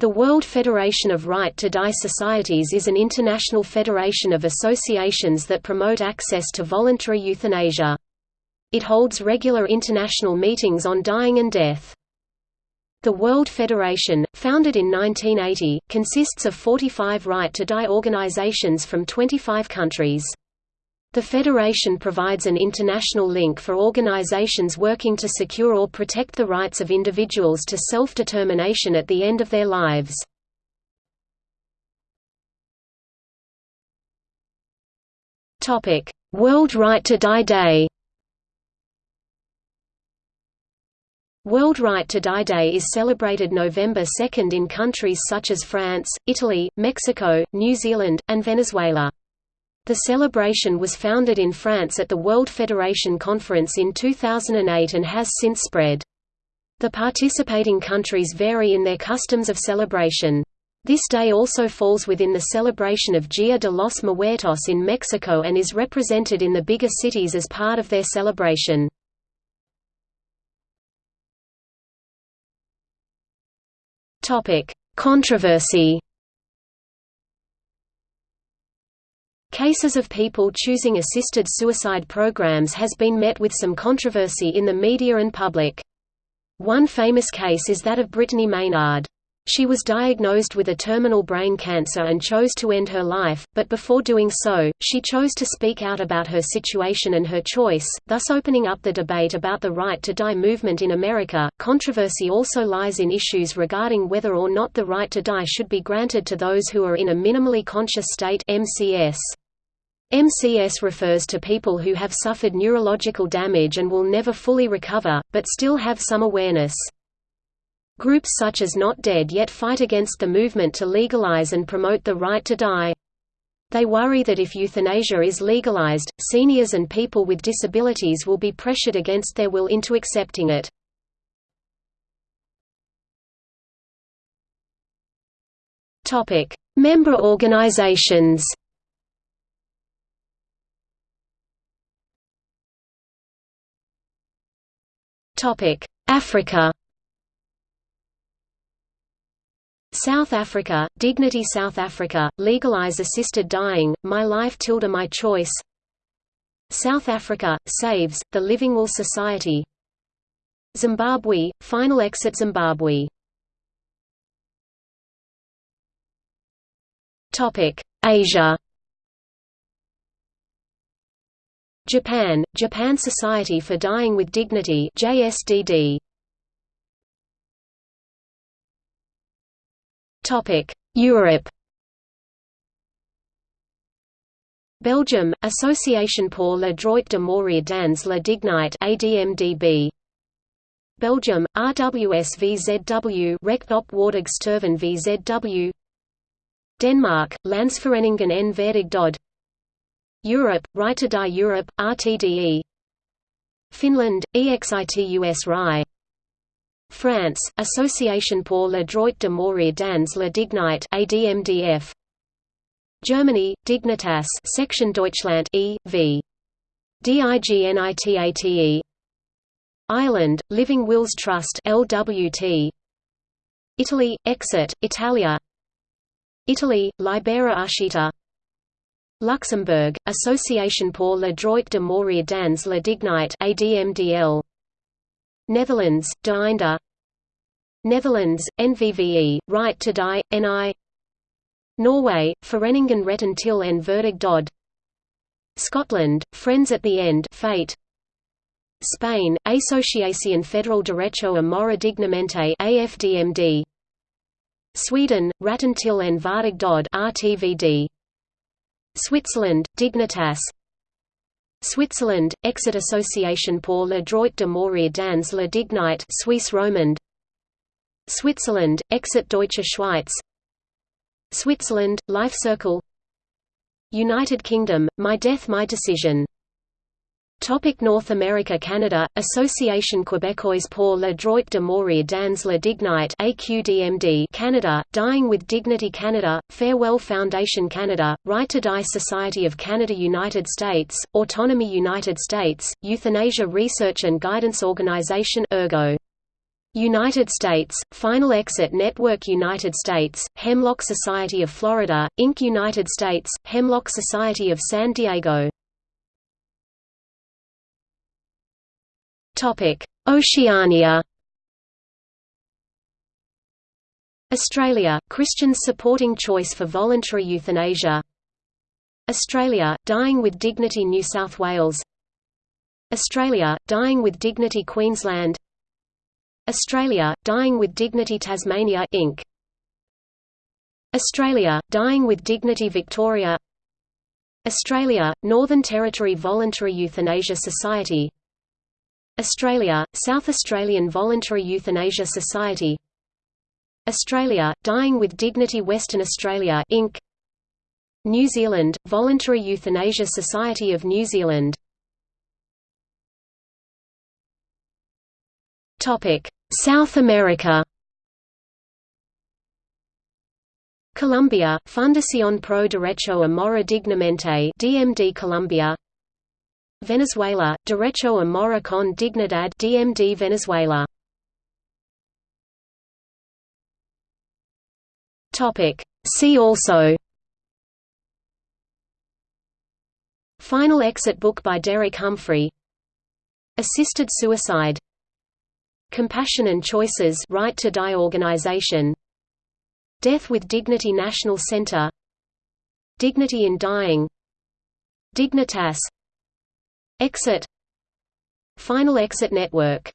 The World Federation of Right to Die Societies is an international federation of associations that promote access to voluntary euthanasia. It holds regular international meetings on dying and death. The World Federation, founded in 1980, consists of 45 right to die organizations from 25 countries. The Federation provides an international link for organizations working to secure or protect the rights of individuals to self-determination at the end of their lives. World Right to Die Day World Right to Die Day is celebrated November 2 in countries such as France, Italy, Mexico, New Zealand, and Venezuela. The celebration was founded in France at the World Federation Conference in 2008 and has since spread. The participating countries vary in their customs of celebration. This day also falls within the celebration of Dia de los Muertos in Mexico and is represented in the bigger cities as part of their celebration. Controversy Cases of people choosing assisted suicide programs has been met with some controversy in the media and public. One famous case is that of Brittany Maynard. She was diagnosed with a terminal brain cancer and chose to end her life, but before doing so, she chose to speak out about her situation and her choice, thus opening up the debate about the right to die movement in America. Controversy also lies in issues regarding whether or not the right to die should be granted to those who are in a minimally conscious state MCS. MCS refers to people who have suffered neurological damage and will never fully recover, but still have some awareness. Groups such as Not Dead Yet fight against the movement to legalize and promote the right to die. They worry that if euthanasia is legalized, seniors and people with disabilities will be pressured against their will into accepting it. Member organizations Africa. South Africa, Dignity South Africa, Legalize Assisted Dying, My Life Tilda My Choice. South Africa, Saves, The Living Will Society. Zimbabwe, Final Exit Zimbabwe. Asia Japan, Japan Society for Dying with Dignity JSDD. Europe. Belgium, Association pour le droit de mourir dans la dignité ADMDB. Belgium, RWSVZW Recht op Waardig VZW Denmark, Landsvereniging en Waardig Dood Europe, Right to Die Europe, RTDE Finland, EXITUS RI France, Association pour le droit de mourir dans la dignité ADMDF Germany, Dignitas Section Deutschland E, v. DIGNITATE Ireland, Living Wills Trust LWT Italy, Exit, Italia. Italy, Libera Uscita Luxembourg, Association pour le droit de mourir dans la dignité ADMDL Netherlands, De Einde Netherlands, NVVE, Right to Die, NI Norway, Vereniging Retten til en Waardig Dood Scotland, Friends at the End Fate. Spain, Asociación Federal Derecho a Morir Dignamente AFDMD Sweden, Ratten til en Waardig Dood RTVD Switzerland, Dignitas. Switzerland, Exit Association pour le droit de mourir dans la dignité Suisse romande. Switzerland, Exit Deutsche Schweiz. Switzerland, Life Circle. United Kingdom, My Death My Decision Topic North America Canada, Association Québécoise pour le droit de mourir dans la dignité AQDMD Canada, Dying with Dignity Canada, Farewell Foundation Canada, Right to Die Society of Canada United States, Autonomy United States, Euthanasia Research and Guidance Organization Ergo. United States, Final Exit Network United States, Hemlock Society of Florida, Inc. United States, Hemlock Society of San Diego Oceania. Australia, Christians supporting choice for voluntary euthanasia. Australia, Dying with Dignity New South Wales. Australia, Dying with Dignity Queensland. Australia, Dying with Dignity Tasmania Inc. Australia, Dying with Dignity Victoria. Australia, Northern Territory Voluntary Euthanasia Society Australia, South Australian Voluntary Euthanasia Society Australia, Dying with Dignity Western Australia Inc. New Zealand, Voluntary Euthanasia Society of New Zealand South America Colombia, Fundación Pro Derecho a Morir Dignamente DMD Colombia Venezuela, Derecho a Morir con Dignidad DMD Venezuela. Topic. See also. Final exit book by Derek Humphry. Assisted suicide. Compassion and Choices Right to Die organization. Death with Dignity National Center. Dignity in Dying. Dignitas Exit. Final Exit Network